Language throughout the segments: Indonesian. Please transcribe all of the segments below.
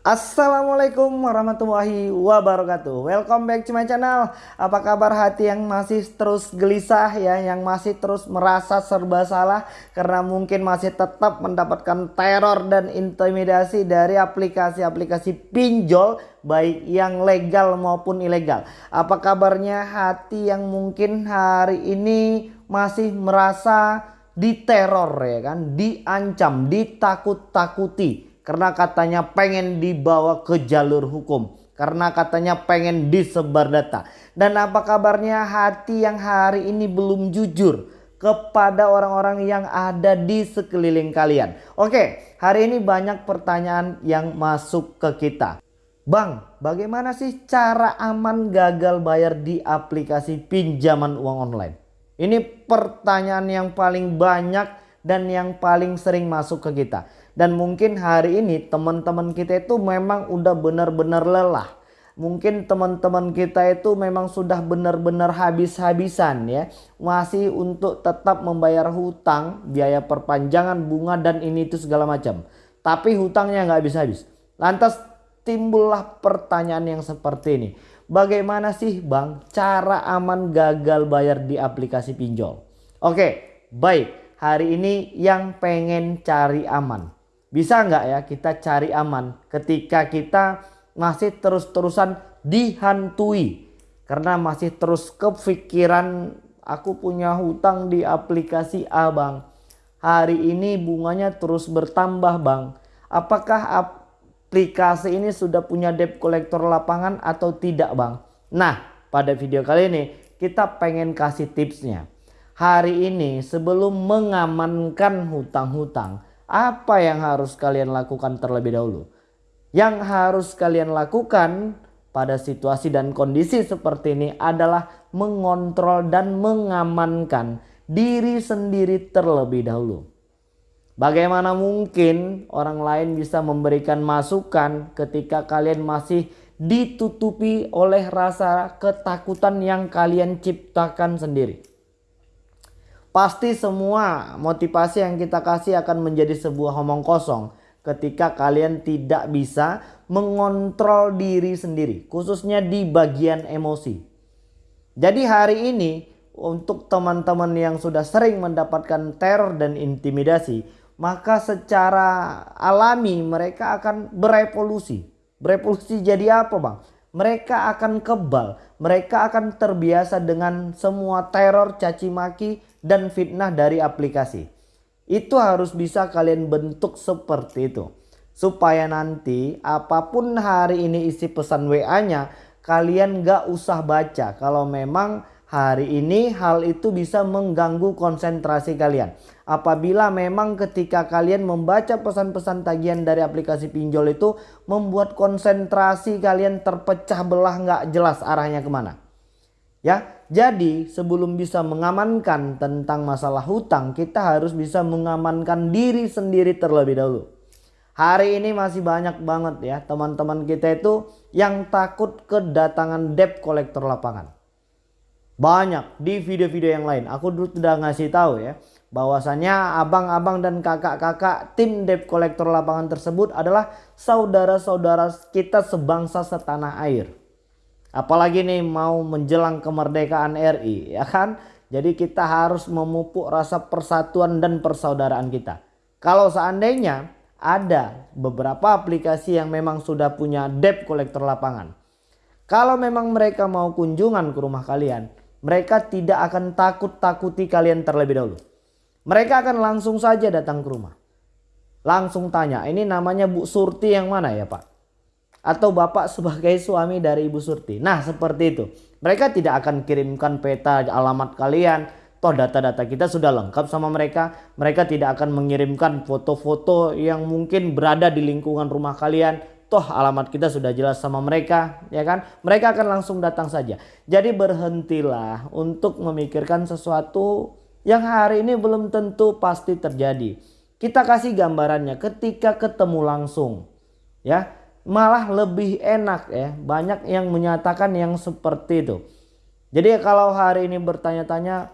Assalamualaikum warahmatullahi wabarakatuh. Welcome back to my channel. Apa kabar hati yang masih terus gelisah ya Yang masih terus merasa serba salah Karena mungkin masih tetap mendapatkan teror dan intimidasi Dari aplikasi-aplikasi pinjol Baik yang legal maupun ilegal. Apa kabarnya hati yang mungkin hari ini masih merasa diteror ya kan? Diancam, ditakut-takuti karena katanya pengen dibawa ke jalur hukum. Karena katanya pengen disebar data. Dan apa kabarnya hati yang hari ini belum jujur kepada orang-orang yang ada di sekeliling kalian. Oke, hari ini banyak pertanyaan yang masuk ke kita. Bang, bagaimana sih cara aman gagal bayar di aplikasi pinjaman uang online? Ini pertanyaan yang paling banyak dan yang paling sering masuk ke kita. Dan mungkin hari ini teman-teman kita itu memang udah benar-benar lelah. Mungkin teman-teman kita itu memang sudah benar-benar habis-habisan ya. Masih untuk tetap membayar hutang, biaya perpanjangan, bunga dan ini itu segala macam. Tapi hutangnya nggak habis-habis. Lantas timbullah pertanyaan yang seperti ini. Bagaimana sih bang cara aman gagal bayar di aplikasi pinjol? Oke baik hari ini yang pengen cari aman bisa nggak ya kita cari aman ketika kita masih terus-terusan dihantui? Karena masih terus kepikiran aku punya hutang di aplikasi A bang. Hari ini bunganya terus bertambah bang. Apakah aplikasi ini sudah punya debt collector lapangan atau tidak bang? Nah pada video kali ini kita pengen kasih tipsnya. Hari ini sebelum mengamankan hutang-hutang apa yang harus kalian lakukan terlebih dahulu? Yang harus kalian lakukan pada situasi dan kondisi seperti ini adalah mengontrol dan mengamankan diri sendiri terlebih dahulu. Bagaimana mungkin orang lain bisa memberikan masukan ketika kalian masih ditutupi oleh rasa ketakutan yang kalian ciptakan sendiri? Pasti semua motivasi yang kita kasih akan menjadi sebuah omong kosong ketika kalian tidak bisa mengontrol diri sendiri khususnya di bagian emosi. Jadi hari ini untuk teman-teman yang sudah sering mendapatkan teror dan intimidasi maka secara alami mereka akan berevolusi. Berevolusi jadi apa bang? Mereka akan kebal, mereka akan terbiasa dengan semua teror, caci maki dan fitnah dari aplikasi. Itu harus bisa kalian bentuk seperti itu. Supaya nanti apa pun hari ini isi pesan WA-nya kalian gak usah baca. Kalau memang hari ini hal itu bisa mengganggu konsentrasi kalian. Apabila memang ketika kalian membaca pesan-pesan tagihan dari aplikasi pinjol itu membuat konsentrasi kalian terpecah belah gak jelas arahnya ke mana. Ya, jadi sebelum bisa mengamankan tentang masalah hutang, kita harus bisa mengamankan diri sendiri terlebih dahulu. Hari ini masih banyak banget ya teman-teman kita itu yang takut kedatangan debt collector lapangan. Banyak di video-video yang lain. Aku dulu sudah ngasih tahu ya bahwasanya abang-abang dan kakak-kakak tim debt collector lapangan tersebut adalah saudara-saudara kita sebangsa setanah air. Apalagi nih mau menjelang kemerdekaan RI ya kan. Jadi kita harus memupuk rasa persatuan dan persaudaraan kita. Kalau seandainya ada beberapa aplikasi yang memang sudah punya debt collector lapangan. Kalau memang mereka mau kunjungan ke rumah kalian. Mereka tidak akan takut-takuti kalian terlebih dahulu. Mereka akan langsung saja datang ke rumah. Langsung tanya ini namanya Bu Surti yang mana ya Pak? atau bapak sebagai suami dari Ibu Surti. Nah seperti itu. Mereka tidak akan kirimkan peta alamat kalian. Toh data-data kita sudah lengkap sama mereka. Mereka tidak akan mengirimkan foto-foto yang mungkin berada di lingkungan rumah kalian. Toh alamat kita sudah jelas sama mereka. ya kan? Mereka akan langsung datang saja. Jadi berhentilah untuk memikirkan sesuatu yang hari ini belum tentu pasti terjadi. Kita kasih gambarannya ketika ketemu langsung. Ya, malah lebih enak ya. Banyak yang menyatakan yang seperti itu. Jadi kalau hari ini bertanya-tanya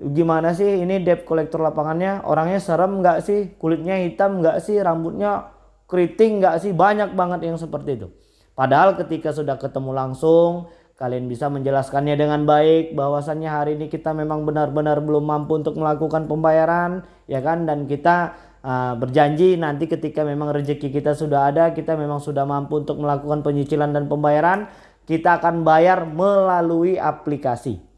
gimana sih ini debt collector lapangannya orangnya serem nggak sih kulitnya hitam nggak sih rambutnya keriting nggak sih? Banyak banget yang seperti itu. Padahal ketika sudah ketemu langsung kalian bisa menjelaskannya dengan baik bahwasannya hari ini kita memang benar-benar belum mampu untuk melakukan pembayaran ya kan? Dan kita uh, berjanji nanti ketika memang rezeki kita sudah ada kita memang sudah mampu untuk melakukan penyicilan dan pembayaran kita akan bayar melalui aplikasi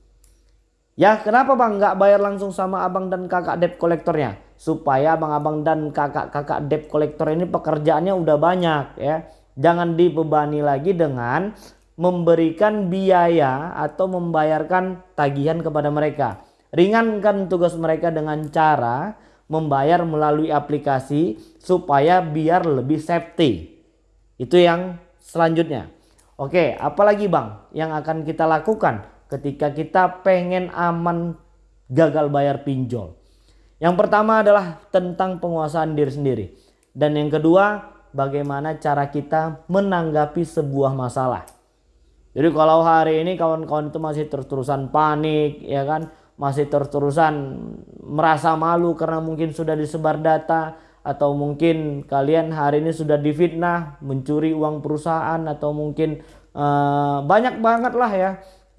ya kenapa bang nggak bayar langsung sama abang dan kakak debt kolektornya supaya abang-abang dan kakak-kakak debt kolektor ini pekerjaannya udah banyak ya jangan dibebani lagi dengan memberikan biaya atau membayarkan tagihan kepada mereka. Ringankan tugas mereka dengan cara membayar melalui aplikasi supaya biar lebih safety. Itu yang selanjutnya. Oke, apalagi Bang yang akan kita lakukan ketika kita pengen aman gagal bayar pinjol. Yang pertama adalah tentang penguasaan diri sendiri. Dan yang kedua, bagaimana cara kita menanggapi sebuah masalah. Jadi kalau hari ini kawan-kawan itu masih terus-terusan panik ya kan, masih terus-terusan merasa malu karena mungkin sudah disebar data atau mungkin kalian hari ini sudah difitnah, mencuri uang perusahaan atau mungkin uh, banyak banget lah ya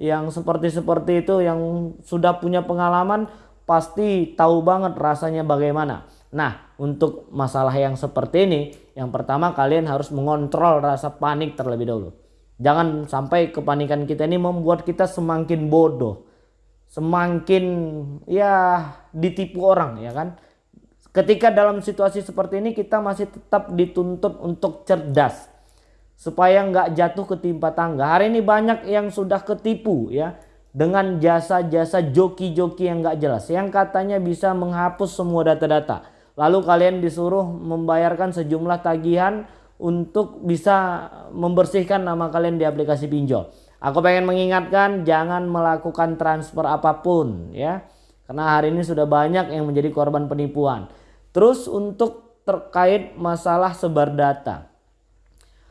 yang seperti-seperti itu yang sudah punya pengalaman pasti tahu banget rasanya bagaimana. Nah, untuk masalah yang seperti ini, yang pertama kalian harus mengontrol rasa panik terlebih dahulu. Jangan sampai kepanikan kita ini membuat kita semakin bodoh. Semakin ya ditipu orang ya kan. Ketika dalam situasi seperti ini kita masih tetap dituntut untuk cerdas. Supaya nggak jatuh ketimpa tangga. Hari ini banyak yang sudah ketipu ya. Dengan jasa-jasa joki-joki yang nggak jelas. Yang katanya bisa menghapus semua data-data. Lalu kalian disuruh membayarkan sejumlah tagihan untuk bisa membersihkan nama kalian di aplikasi pinjol. Aku pengen mengingatkan jangan melakukan transfer apa pun ya. Karena hari ini sudah banyak yang menjadi korban penipuan. Terus untuk terkait masalah sebar data.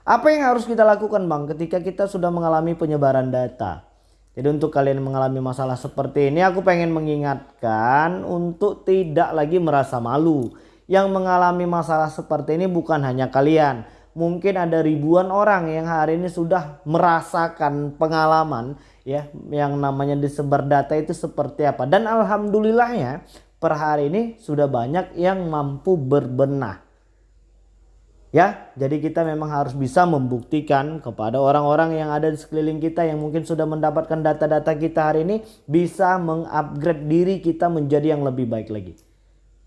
Apa yang harus kita lakukan Bang ketika kita sudah mengalami penyebaran data? Jadi untuk kalian mengalami masalah seperti ini aku pengen mengingatkan untuk tidak lagi merasa malu. Yang mengalami masalah seperti ini bukan hanya kalian mungkin ada ribuan orang yang hari ini sudah merasakan pengalaman ya yang namanya disebar data itu seperti apa dan alhamdulillahnya per hari ini sudah banyak yang mampu berbenah ya jadi kita memang harus bisa membuktikan kepada orang-orang yang ada di sekeliling kita yang mungkin sudah mendapatkan data-data kita hari ini bisa mengupgrade diri kita menjadi yang lebih baik lagi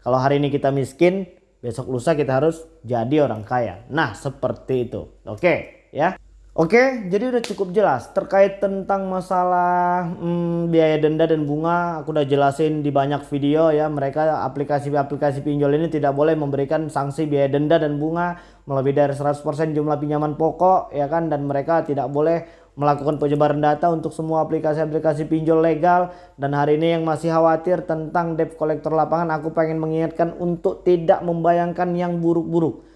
kalau hari ini kita miskin besok lusa kita harus jadi orang kaya. Nah, seperti itu. Oke, ya. Oke, jadi udah cukup jelas terkait tentang masalah hmm, biaya denda dan bunga. Aku udah jelasin di banyak video ya. Mereka aplikasi-aplikasi pinjol ini tidak boleh memberikan sanksi biaya denda dan bunga melebihi dari 100% jumlah pinjaman pokok ya kan dan mereka tidak boleh melakukan penyebaran data untuk semua aplikasi-aplikasi pinjol legal dan hari ini yang masih khawatir tentang debt collector lapangan aku pengen mengingatkan untuk tidak membayangkan yang buruk-buruk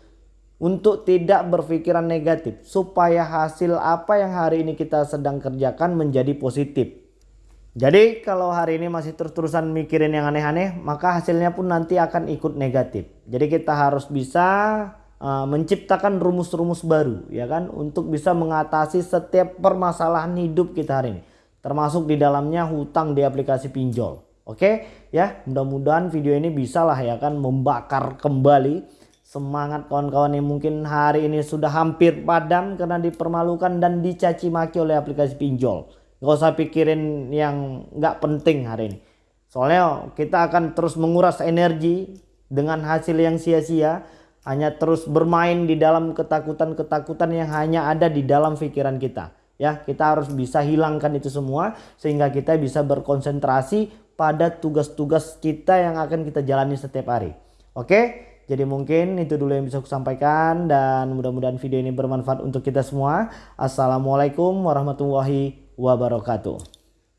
untuk tidak berpikiran negatif supaya hasil apa yang hari ini kita sedang kerjakan menjadi positif. Jadi kalau hari ini masih terus-terusan mikirin yang aneh-aneh maka hasilnya pun nanti akan ikut negatif. Jadi kita harus bisa uh, menciptakan rumus-rumus baru ya kan untuk bisa mengatasi setiap permasalahan hidup kita hari ini termasuk di dalamnya hutang di aplikasi pinjol. Oke ya mudah-mudahan video ini bisa lah ya kan membakar kembali semangat kawan-kawan yang mungkin hari ini sudah hampir padam karena dipermalukan dan dicaci maki oleh aplikasi pinjol gak usah pikirin yang gak penting hari ini soalnya kita akan terus menguras energi dengan hasil yang sia-sia hanya terus bermain di dalam ketakutan-ketakutan yang hanya ada di dalam pikiran kita. Ya, kita harus bisa hilangkan itu semua sehingga kita bisa berkonsentrasi pada tugas-tugas kita yang akan kita jalani setiap hari. Oke? Jadi mungkin itu dulu yang bisa aku sampaikan dan mudah-mudahan video ini bermanfaat untuk kita semua. Assalamualaikum warahmatullahi wabarakatuh.